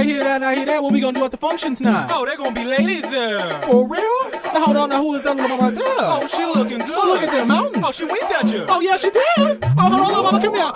I hear that, I hear that. What we gonna do at the functions now? Oh, they gonna be ladies there. For real? Now hold on, now who is that little mama right there? Oh, she looking good. Oh, look at them mountains. Oh, she winked at you. Oh, yeah, she did. Oh, hold on, little mama, come here.